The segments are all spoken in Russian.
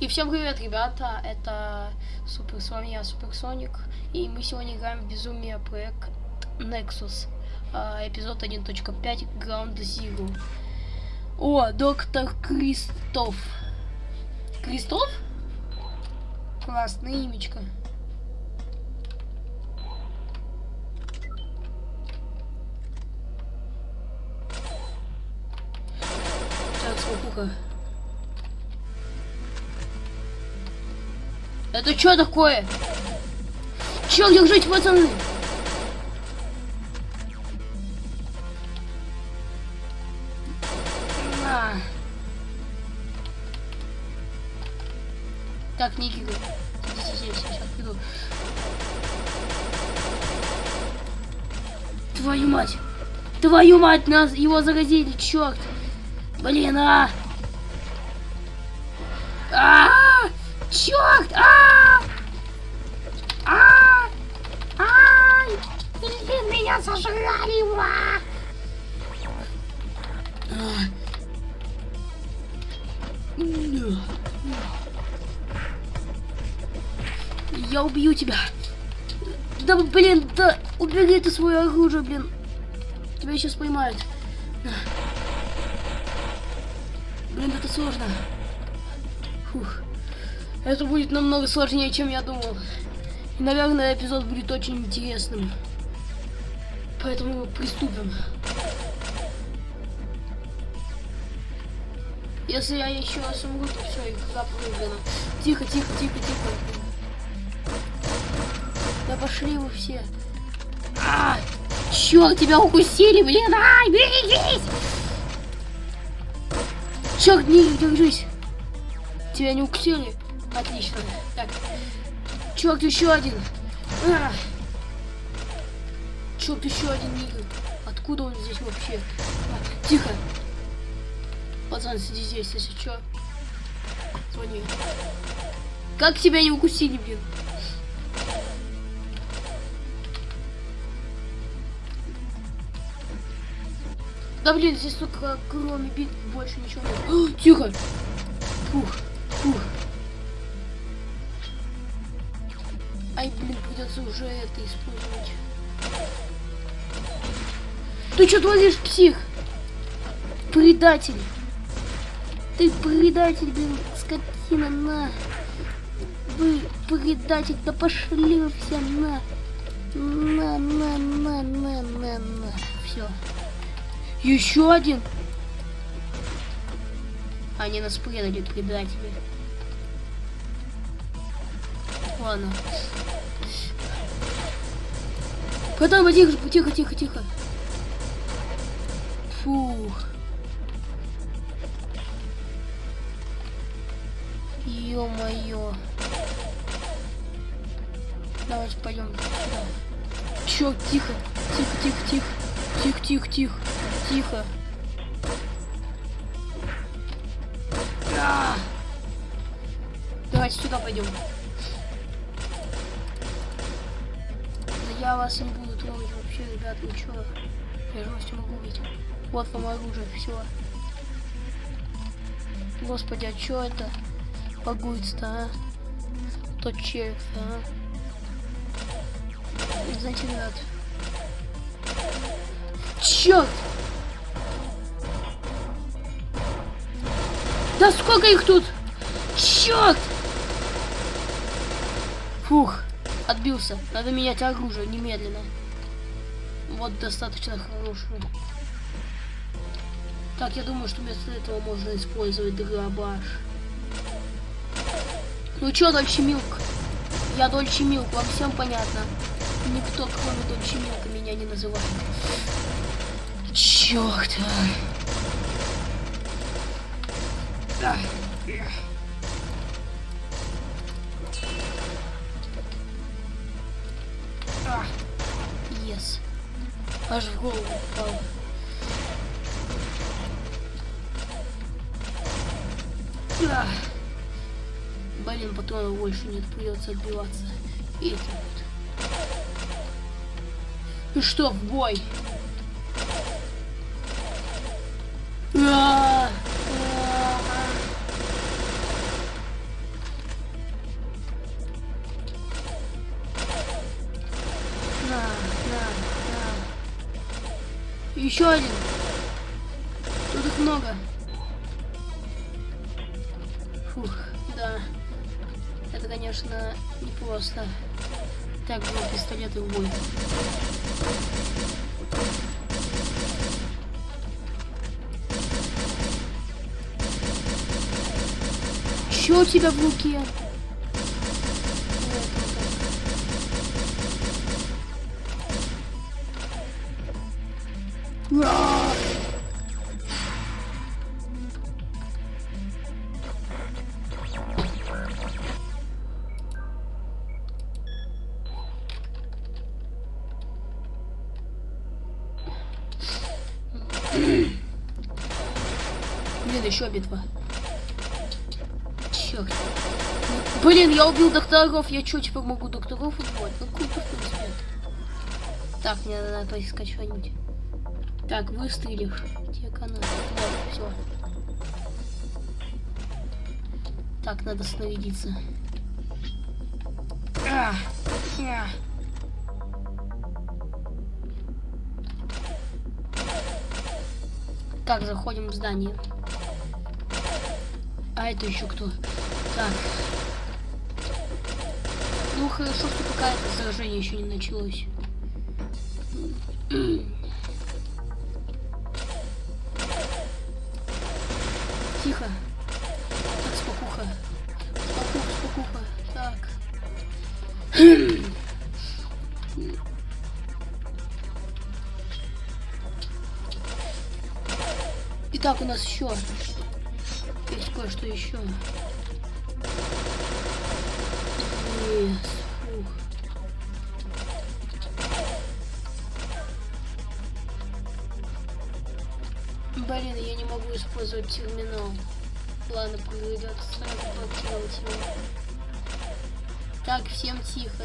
И всем привет, ребята, это Супер, с вами я, Суперсоник, и мы сегодня играем в Безумие проект Nexus, а, эпизод 1.5, Ground Zero. О, доктор Кристоф. Кристоф? Классное имечко. Так, сколько? Это что такое? Чё, держите, пацаны? На. Так, Ники, сидите здесь, я сейчас приду. Твою мать! Твою мать, нас его заразили, черт! Блин, а! А! -а, -а! Черт! А! А! Ай! Блин, меня сожрали! Ва! Я убью тебя. Да, блин, да, убери ты свое оружие, блин. Тебя сейчас поймают. Блин, это сложно. Фух. Это будет намного сложнее, чем я думал. И, наверное, эпизод будет очень интересным. Поэтому приступим. Если я еще раз умру, то все, игра прыгана. Тихо, тихо, тихо, тихо. Да пошли вы все. А, черт, тебя укусили, блин, ай, берегись! Черт, не держись. Тебя не укусили. Отлично. Так. Черт, еще один. А! Черт, еще один Нигер. Откуда он здесь вообще? А, тихо. Пацан, сиди здесь, если что. Звони. Как тебя не укусили, блин? Да блин, здесь только кроме бит больше ничего нет. О, тихо. Фух, фух. Уже это использовать. Ты что творишь, псих? Предатель. Ты предатель, блин, скотина, на. Вы предатель, да пошли вы все, на. На, на, на, на, на, на. Все. Еще один. Они нас предали, предатели. Ладно. Потом тихо, тихо, тихо, тихо. Фух. Ё-моё. Давайте пойдем сюда. Чё, тихо, тихо, тихо, тихо, тихо, тихо, тихо, тихо. А! Давайте сюда пойдем. Я вас не буду трогать вообще, ребят, ну чё? Я же вас не могу убить. Вот вам оружие, все. Господи, а чё это? Погуется, а? Тот червь, а? Знаете, ребят. Чёрт! Да сколько их тут? Черт! Фух. Отбился. Надо менять оружие немедленно. Вот достаточно хорошее. Так, я думаю, что вместо этого можно использовать дробаш. Ну чё, Дольче Милк? Я Дольче Милк, вам всем понятно. Никто, кроме Дольче Милка, меня не называет. Чёрт. А. Yes. Аж в голову упал. А. Блин, патронов больше нет, придется отбиваться. И. Ну что, в бой? Еще один. Тут их много. Фух, да. Это, конечно, непросто. Так, два пистолета в бой. Что у тебя в руке? Еще битва. Черт. Блин, я убил докторов. Я что, теперь могу докторов убивать? Ну круто. Так, мне надо поискать что-нибудь. Так, выстрелив. Где канал? Вот, все. Так, надо снарядиться. Так, заходим в здание. А это еще кто? Так. Ну хорошо, что пока это заражение еще не началось. Тихо. Так, спокуха. Спокуха, спокуха. Так. Итак, у нас еще кое-что еще. Yes. Фух. Блин, я не могу использовать терминал. Ладно, придется сразу блокировать его. Так, всем тихо.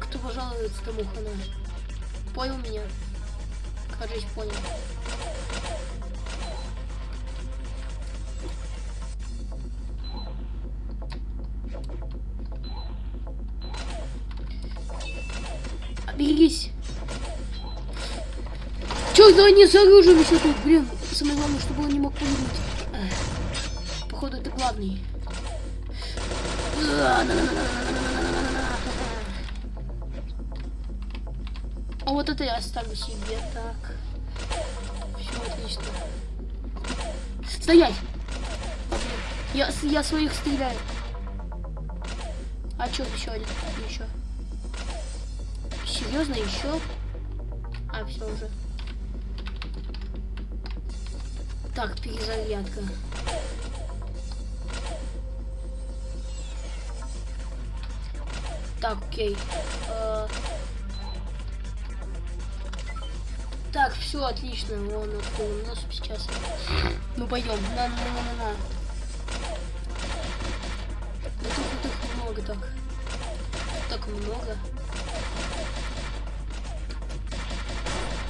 Кто пожалуется, тому хана. Понял меня? Кажись, понял. Они с еще тут, блин. Самое главное, чтобы он не мог погибнуть. Походу, это главный. А вот это я оставлю себе. Так. Все отлично. Стоять! Я, я своих стреляю. А что еще один? Еще. Серьезно, еще? А, все уже. Так, перезарядка. Так, окей. Э так, все отлично. Вон открыл нос сейчас. Ну пойдем. На, на, на, на, на. Да тут, тут много так. Так много.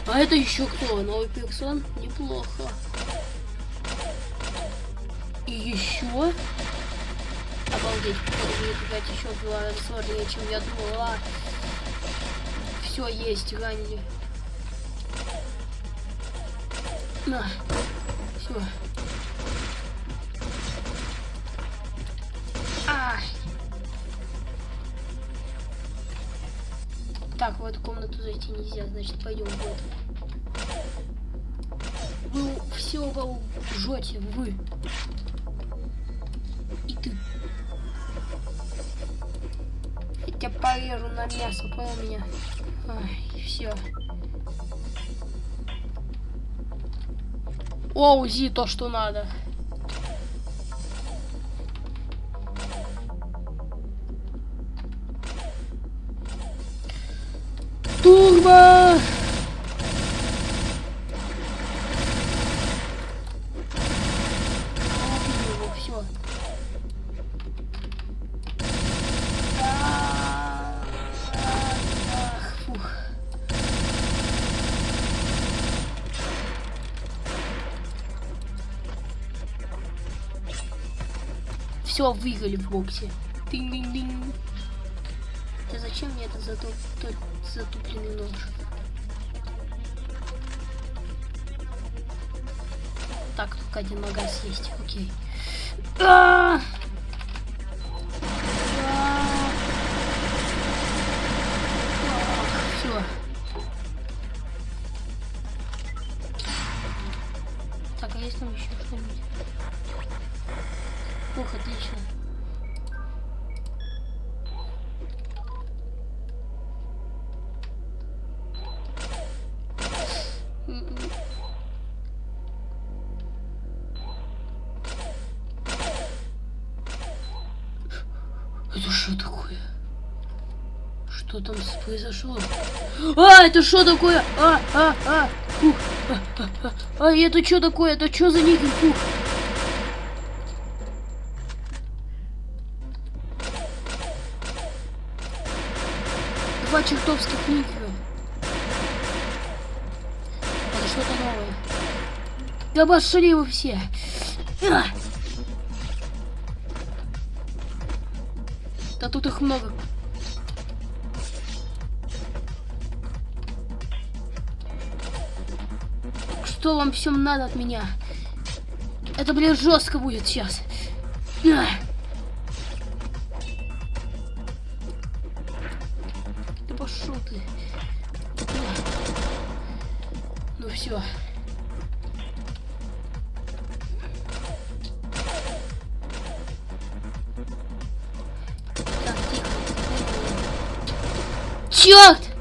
А это еще кто? Новый персон? Неплохо. Еще? Обалдеть, какая-то еще была сложнее, чем я думала. Все есть, ранили. На. Все. А. Так, в эту комнату зайти нельзя, значит пойдем в эту. Вы все вы жжете, вы. Я на мясо, понял меня? Ай, все. О, УЗИ то, что надо. Турбо! Все, выиграли в боксе. Динь -динь -динь. Да зачем мне этот затуп... затупленный нож? Так, только один магаз есть, окей. А -а -а! Это что такое? Что там произошло? А, это что такое? А, а, а, фух, а, а, а, а, это что такое? Это что за никель? Фух. Два чертовских никеля. Это что-то новое. Да пошли вы все. Да тут их много. Что вам всем надо от меня? Это, блин, жестко будет сейчас. Да Черт!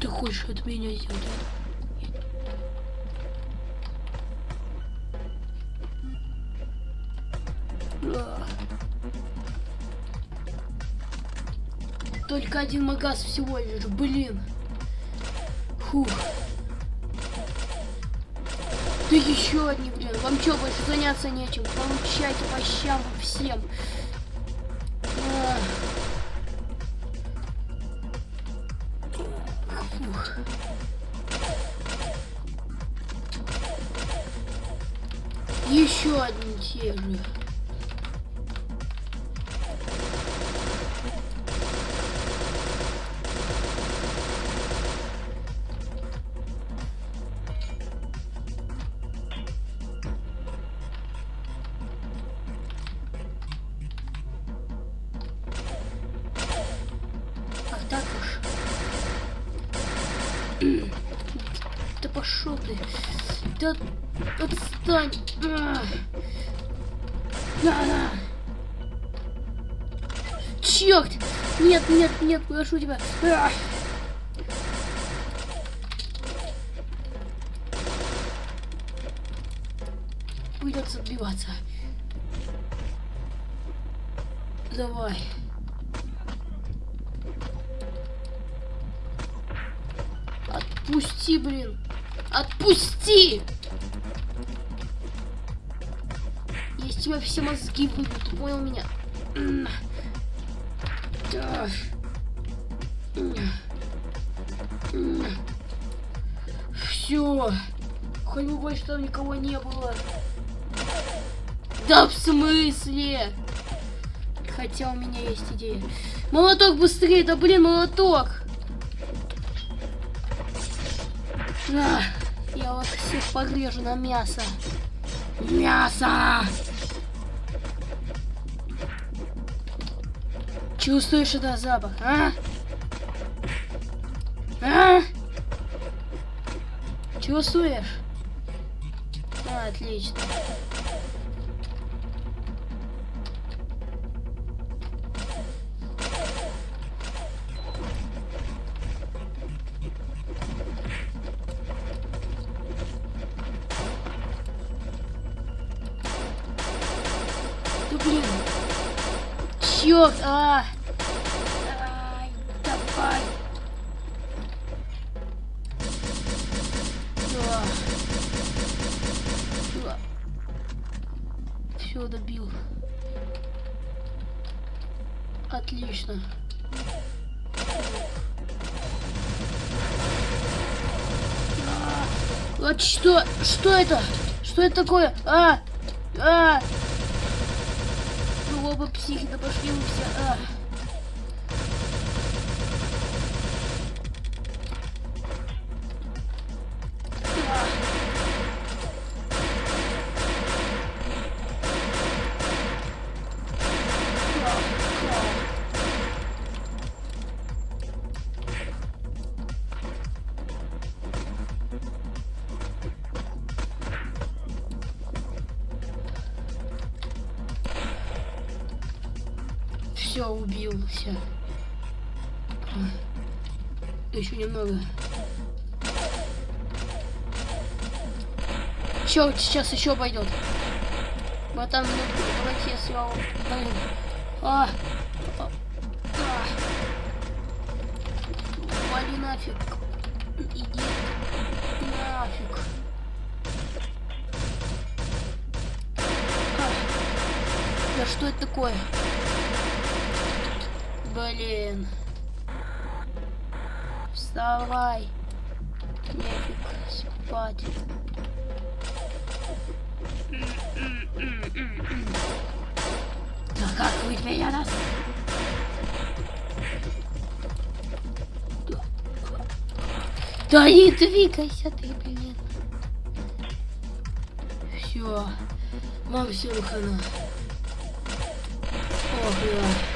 Ты хочешь от меня сделать? Только один магаз всего лишь, блин. Фух. Да еще одни, блин. Вам что, больше заняться нечем? Получайте по щам всем. Еще одни те Черт! Нет, нет, нет, прошу тебя. А. Придется отбиваться. Давай. Отпусти, блин. Отпусти! Из тебя все мозги выбью, ты понял меня? Все. Хоть бы больше там никого не было. Да в смысле? Хотя у меня есть идея. Молоток быстрее, да блин, молоток! На, я вас всех погрежу на мясо. Мясо! Чувствуешь это запах, а? А? Чувствуешь? А, отлично. Да. Черт, а! Отлично. Вот что? Что это? Что это такое? А! А! Ну оба психи, да пошли вы все. А! Все, убился. Еще немного. Черт, сейчас еще пойдет. Братан, ну, давайте я съел. Блин. А, а, а. Вали нафиг. Иди нафиг. Да что это такое? Блин. Вставай. Нефиг спать. Да как вы меня нас? Да не двигайся ты, блин. Все. Вам все хана. Ох, я.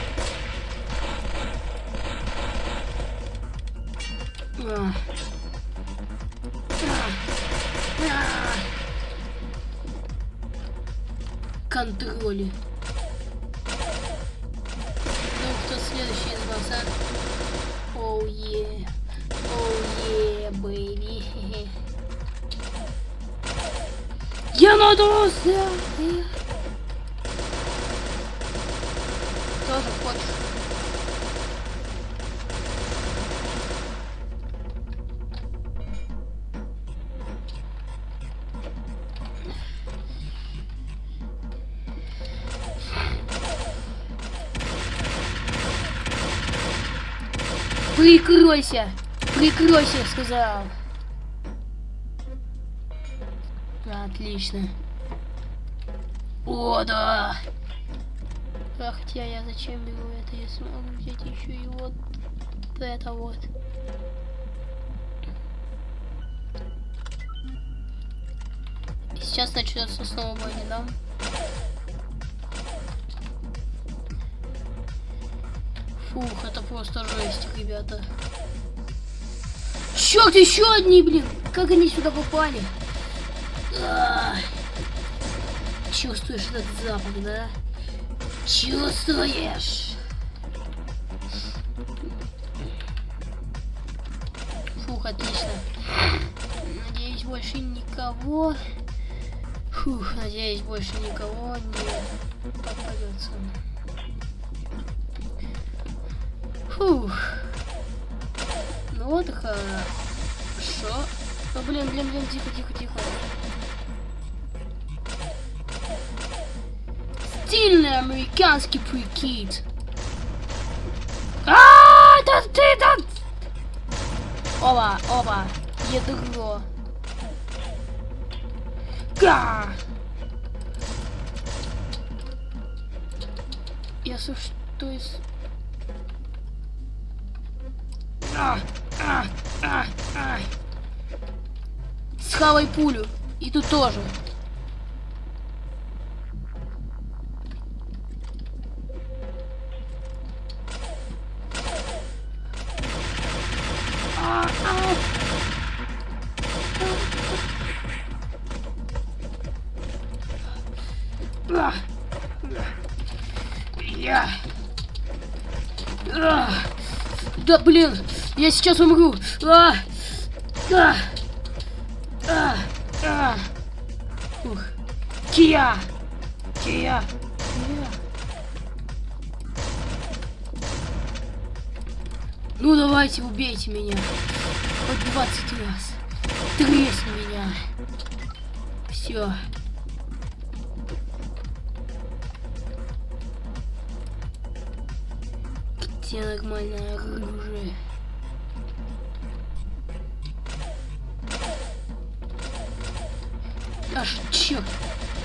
Контроле. Ну, кто следующий из вас, а? Оу, е. Оу, е, бэйби. Я надулся! Прикройся! Прикройся, сказал. Отлично. О, да! А хотя я зачем беру это, если могу взять еще и вот это вот. Сейчас начнется снова война, да? Фух, это просто жесть, ребята. Черт, еще одни, блин! Как они сюда попали? А. Чувствуешь этот запах, да? Чувствуешь? Фух, отлично. Надеюсь, больше никого... Фух, надеюсь, больше никого не попадется. Фух. Ну вот хорошо. Ну блин, блин, блин, тихо, тихо, тихо. Стильный американский прикид. А, это ты там! Оба, оба, ядро. Га! Если что из А, а, а, а. Схавай пулю. И тут тоже. Да блин. Я сейчас умру. А! А! А! А! Ух. Кия! Кия! Кия! Ну давайте, убейте меня. Хоть 20 раз. Тресни меня. Все. Где нормальное оружие?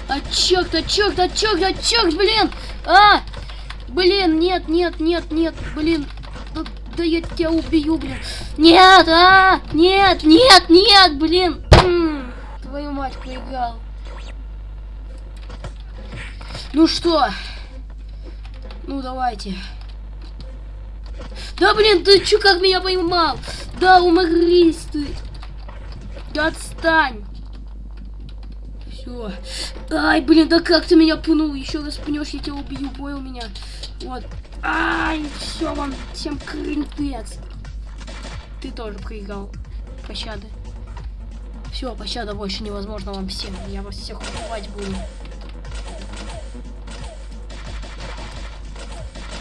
А черт, а черт, а черт, а черт, блин! А! Блин, нет, нет, нет, нет, блин. Да, да я тебя убью, блин. Нет, а! Нет, нет, нет, блин. М, Твою мать, проиграл. Ну что? Ну давайте. Да блин, ты чё как меня поймал? Да уморись ты. Да отстань. Все. Ай, блин, да как ты меня пнул? Еще раз пнешь, я тебя убью, понял меня? Вот. Ай, все вам, всем крынпец. Ты тоже проиграл. Пощады. Все, пощада больше невозможно вам всем. Я вас всех убивать буду.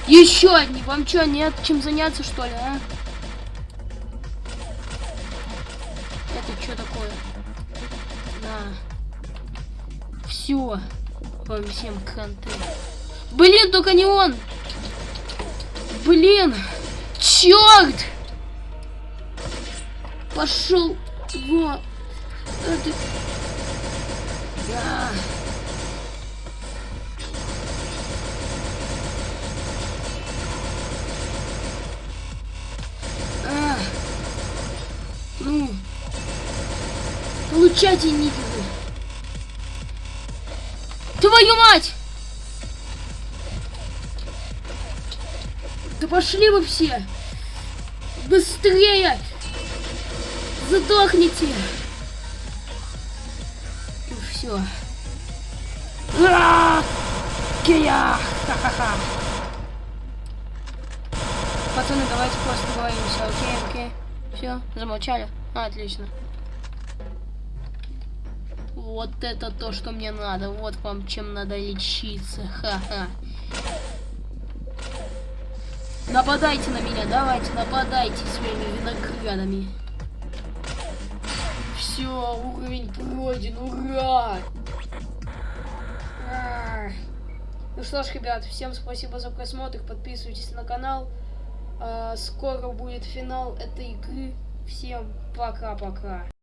Еще одни. Вам что, нет чем заняться, что ли, а? Это что такое? Все. Вам всем кранты. Блин, только не он. Блин. Черт. Пошел. Во. Это... Да. А. Ну. Получайте, нифига. Твою мать! Да пошли вы все! Быстрее! Задохните! И все. Кия! Ха-ха-ха! Пацаны, давайте просто договоримся, окей, окей. Все, замолчали? А, отлично. Вот это то, что мне надо. Вот вам чем надо лечиться. Ха-ха. Нападайте на меня, давайте, нападайте своими виноградами. Все, уровень пройден, ура! Ну что ж, ребят, всем спасибо за просмотр, подписывайтесь на канал. А, скоро будет финал этой игры. Всем пока-пока.